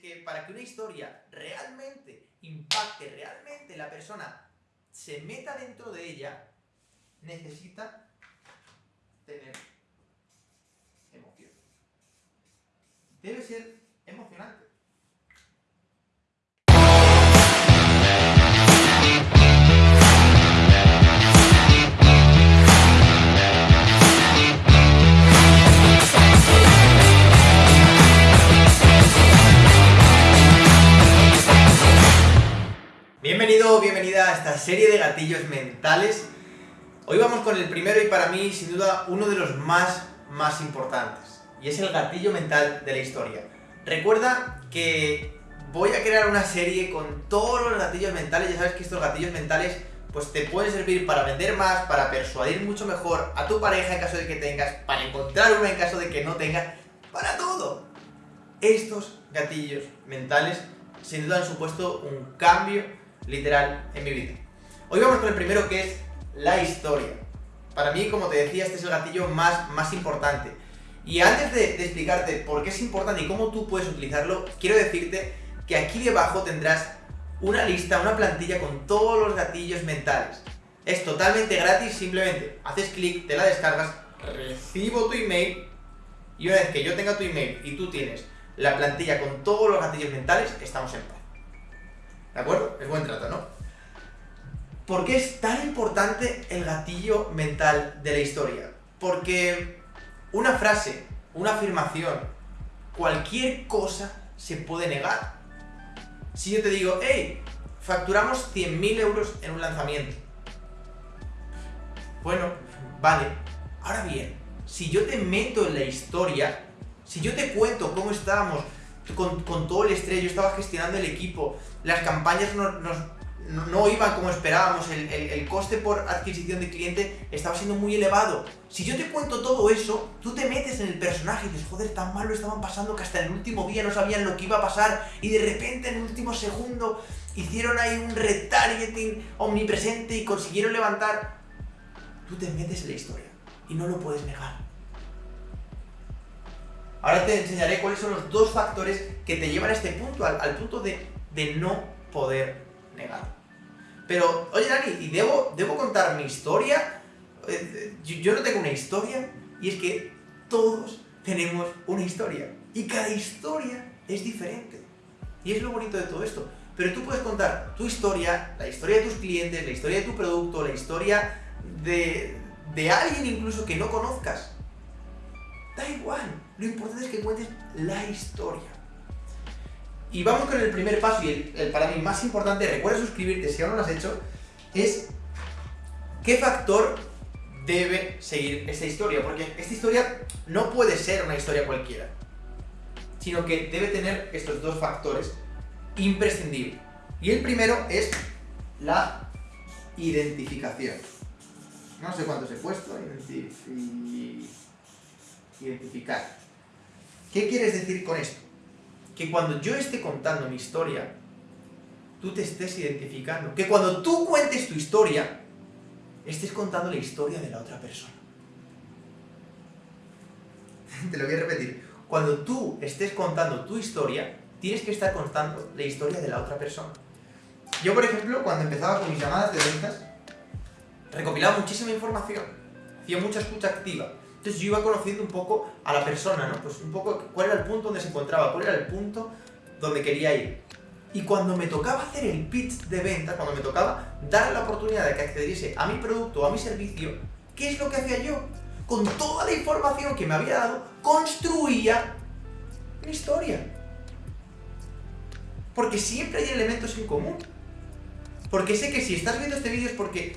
que para que una historia realmente impacte, realmente la persona se meta dentro de ella, necesita tener emoción. Debe ser emocionante. Serie de gatillos mentales. Hoy vamos con el primero y para mí, sin duda, uno de los más, más importantes. Y es el gatillo mental de la historia. Recuerda que voy a crear una serie con todos los gatillos mentales. Ya sabes que estos gatillos mentales pues te pueden servir para vender más, para persuadir mucho mejor a tu pareja en caso de que tengas, para encontrar una en caso de que no tengas, para todo. Estos gatillos mentales sin duda han supuesto un cambio literal en mi vida. Hoy vamos con el primero que es la historia. Para mí, como te decía, este es el gatillo más, más importante. Y antes de, de explicarte por qué es importante y cómo tú puedes utilizarlo, quiero decirte que aquí debajo tendrás una lista, una plantilla con todos los gatillos mentales. Es totalmente gratis, simplemente haces clic, te la descargas, recibo tu email y una vez que yo tenga tu email y tú tienes la plantilla con todos los gatillos mentales, estamos en paz. ¿De acuerdo? Es buen trato, ¿no? ¿Por qué es tan importante el gatillo mental de la historia? Porque una frase, una afirmación, cualquier cosa se puede negar. Si yo te digo, hey, facturamos 100.000 euros en un lanzamiento. Bueno, vale. Ahora bien, si yo te meto en la historia, si yo te cuento cómo estábamos con, todo el estrés, yo estaba gestionando el equipo, las campañas no, iban como esperábamos, el, coste por adquisición de cliente estaba siendo muy elevado. Si yo te cuento todo eso, tú te metes en el personaje y dices, joder, tan mal lo estaban pasando que hasta el último día no sabían lo que iba a pasar y de repente en el último segundo hicieron ahí un retargeting omnipresente y consiguieron levantar. Tú te metes en la historia y no lo puedes negar. Ahora te enseñaré cuáles son los dos factores que te llevan a este punto, al, punto de, no poder negar. Pero, oye Dani, ¿y debo, debo contar mi historia? Eh, yo, no tengo una historia, y es que todos tenemos una historia. Y cada historia es diferente. Y es lo bonito de todo esto. Pero tú puedes contar tu historia, la historia de tus clientes, la historia de tu producto, la historia de, de alguien incluso que no conozcas. Da igual, lo importante es que cuentes la historia. Y vamos con el primer paso y el, para mí más importante, recuerda suscribirte si aún no lo has hecho, es qué factor debe seguir esta historia, porque esta historia no puede ser una historia cualquiera, sino que debe tener estos dos factores imprescindibles. Y el primero es la identificación. No sé cuántos he puesto, identificar. ¿Qué quieres decir con esto? Que cuando yo esté contando mi historia, tú te estés identificando. Que cuando tú cuentes tu historia, estés contando la historia de la otra persona. Te lo voy a repetir. Cuando tú estés contando tu historia, tienes que estar contando la historia de la otra persona. Yo, por ejemplo, cuando empezaba con mis llamadas de ventas, recopilaba muchísima información, hacía mucha escucha activa, entonces yo iba conociendo un poco a la persona, ¿no? Pues un poco cuál era el punto donde se encontraba, cuál era el punto donde quería ir. Y cuando me tocaba hacer el pitch de venta, cuando me tocaba dar la oportunidad de que accediese a mi producto o a mi servicio, ¿qué es lo que hacía yo? Con toda la información que me había dado, construía mi historia. Porque siempre hay elementos en común. Porque sé que si estás viendo este vídeo es porque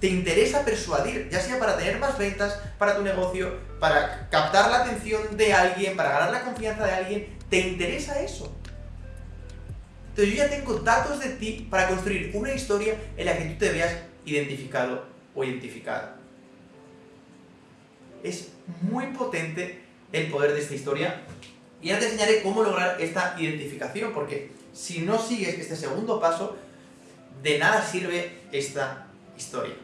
te interesa persuadir, ya sea para tener más ventas para tu negocio, para captar la atención de alguien, para ganar la confianza de alguien, ¿te interesa eso? Entonces yo ya tengo datos de ti para construir una historia en la que tú te veas identificado o identificada. Es muy potente el poder de esta historia y ahora te enseñaré cómo lograr esta identificación, porque si no sigues este segundo paso, de nada sirve esta historia.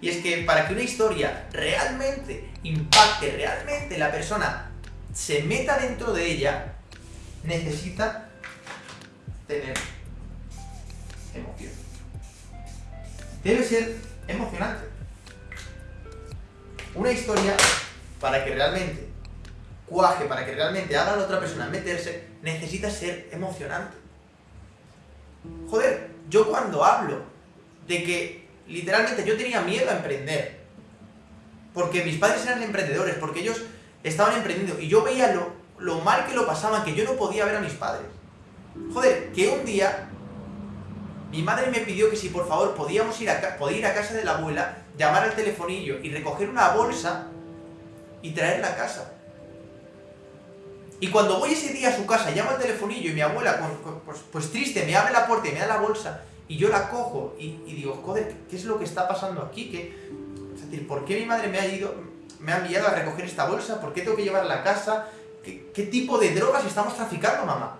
Y es que para que una historia realmente impacte, realmente la persona se meta dentro de ella, necesita tener emoción. Debe ser emocionante. Una historia, para que realmente cuaje, para que realmente haga a la otra persona meterse, necesita ser emocionante. Joder, yo cuando hablo de que literalmente yo tenía miedo a emprender, porque mis padres eran emprendedores, porque ellos estaban emprendiendo, y yo veía lo, lo mal que lo pasaban, que yo no podía ver a mis padres. Joder, que un día mi madre me pidió que si por favor podíamos ir a, podía ir a casa de la abuela, llamar al telefonillo y recoger una bolsa y traerla a casa. Y cuando voy ese día a su casa, llamo al telefonillo y mi abuela, pues, pues, triste, me abre la puerta y me da la bolsa y yo la cojo y, digo, joder, ¿qué es lo que está pasando aquí? ¿Qué, es decir, ¿por qué mi madre me ha, ido, me ha enviado a recoger esta bolsa? ¿Por qué tengo que llevarla a casa? ¿Qué, tipo de drogas estamos traficando, mamá?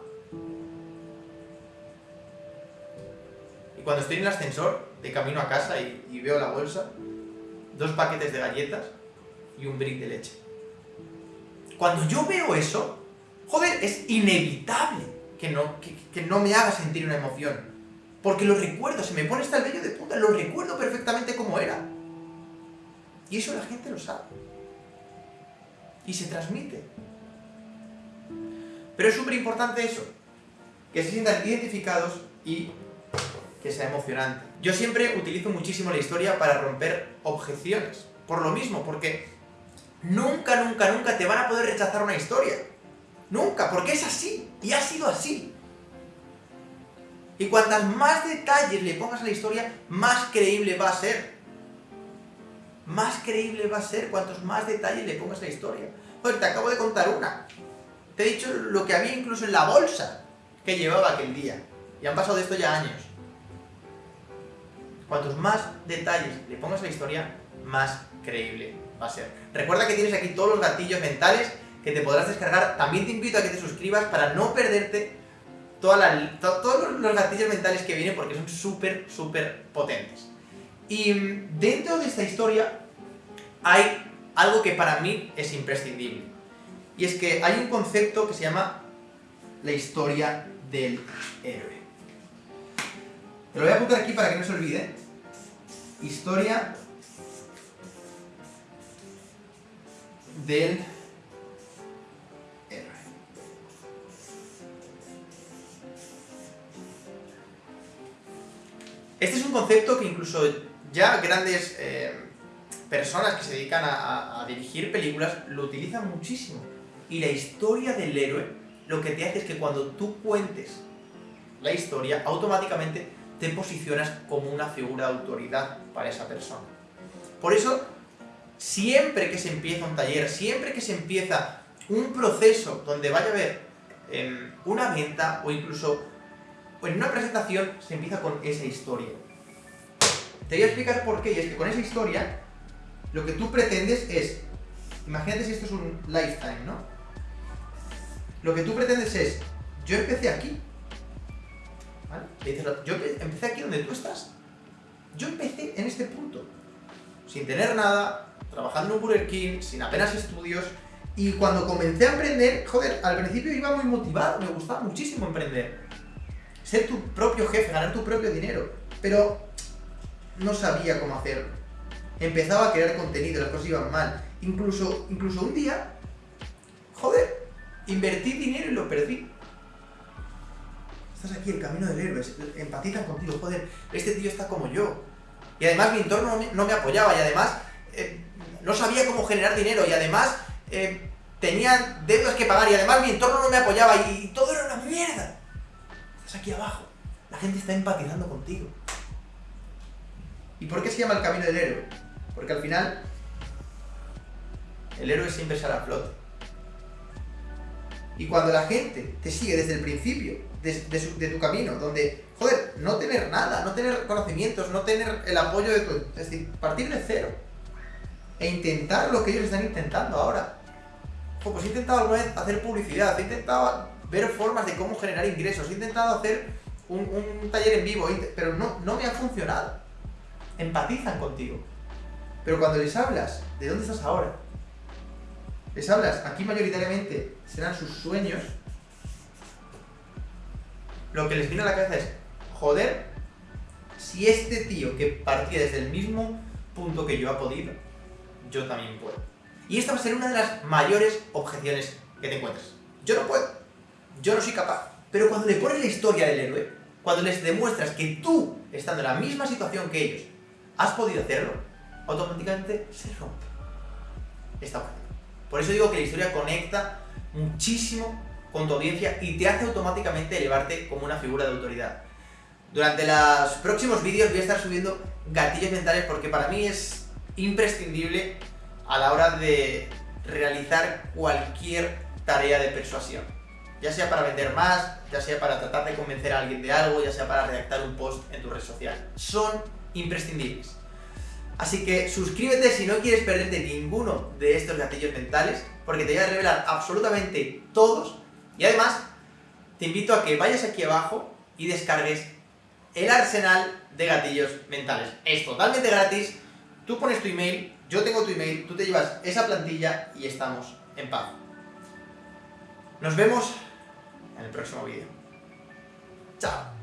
Y cuando estoy en el ascensor, de camino a casa y, y veo la bolsa, dos paquetes de galletas y un brick de leche. Cuando yo veo eso, Joder, es inevitable que no, que, no me haga sentir una emoción. Porque lo recuerdo, se me pone hasta el vello de puta, lo recuerdo perfectamente como era. Y eso la gente lo sabe. Y se transmite. Pero es súper importante eso, que se sientan identificados y que sea emocionante. Yo siempre utilizo muchísimo la historia para romper objeciones. Por lo mismo, porque nunca, nunca, nunca te van a poder rechazar una historia. Nunca, porque es así, y ha sido así. Y cuantas más detalles le pongas a la historia, más creíble va a ser. Más creíble va a ser cuantos más detalles le pongas a la historia. Joder, te acabo de contar una. Te he dicho lo que había incluso en la bolsa que llevaba aquel día. Y han pasado de esto ya años. Cuantos más detalles le pongas a la historia, más creíble va a ser. Recuerda que tienes aquí todos los gatillos mentales que te podrás descargar. También te invito a que te suscribas para no perderte toda todos los gatillos mentales que vienen porque son súper, súper potentes. Y mm, dentro de esta historia hay algo que para mí es imprescindible. Y es que hay un concepto que se llama la historia del héroe. Te lo voy a apuntar aquí para que no se olvide. Historia del Este es un concepto que incluso ya grandes eh, personas que se dedican a, dirigir películas lo utilizan muchísimo. Y la historia del héroe lo que te hace es que cuando tú cuentes la historia, automáticamente te posicionas como una figura de autoridad para esa persona. Por eso, siempre que se empieza un taller, siempre que se empieza un proceso donde vaya a haber em, una venta o incluso en una presentación se empieza con esa historia. Te voy a explicar por qué, y es que con esa historia, lo que tú pretendes es, imagínate si esto es un lifetime, ¿no? Lo que tú pretendes es, yo empecé aquí, ¿vale? yo empecé aquí donde tú estás. Yo empecé en este punto, sin tener nada, trabajando en un Burger King, sin apenas estudios, y cuando comencé a emprender, joder, al principio iba muy motivado, me gustaba muchísimo emprender ser tu propio jefe, ganar tu propio dinero. Pero no sabía cómo hacerlo. Empezaba a crear contenido, las cosas iban mal. Incluso, incluso un día, joder, invertí dinero y lo perdí. Estás aquí, el camino del héroe, empatizan contigo, joder, este tío está como yo. Y además mi entorno no me, apoyaba y además eh, no sabía cómo generar dinero y además eh, tenía deudas que pagar y además mi entorno no me apoyaba y aquí abajo. La gente está empatizando contigo. ¿Y por qué se llama el camino del héroe? Porque al final, el héroe siempre sale a flote. Y cuando la gente te sigue desde el principio de, tu camino, donde, joder, no tener nada, no tener conocimientos, no tener el apoyo de tu... Es decir, partir de cero. E intentar lo que ellos están intentando ahora. pues he intentado alguna vez hacer publicidad, he intentado ver formas de cómo generar ingresos. He intentado hacer un, taller en vivo, pero no, no me ha funcionado. Empatizan contigo. Pero cuando les hablas de dónde estás ahora, les hablas, aquí mayoritariamente serán sus sueños, lo que les viene a la cabeza es, joder, si este tío que partía desde el mismo punto que yo ha podido, yo también puedo. Y esta va a ser una de las mayores objeciones que te encuentres. Yo no puedo, yo no soy capaz. Pero cuando le pones la historia del héroe, cuando les demuestras que tú, estando en la misma situación que ellos, has podido hacerlo, automáticamente se rompe esta objeción. Por eso digo que la historia conecta muchísimo con tu audiencia y te hace automáticamente elevarte como una figura de autoridad. Durante los próximos vídeos voy a estar subiendo gatillos mentales porque para mí es imprescindible a la hora de realizar cualquier tarea de persuasión. Ya sea para vender más, ya sea para tratar de convencer a alguien de algo, ya sea para redactar un post en tu red social. Son imprescindibles. Así que suscríbete si no quieres perderte ninguno de estos gatillos mentales, porque te voy a revelar absolutamente todos. Y además, te invito a que vayas aquí abajo y descargues el arsenal de gatillos mentales. Es totalmente gratis, tú pones tu email, yo tengo tu email, tú te llevas esa plantilla y estamos en paz. Nos vemos en el próximo vídeo. Chao.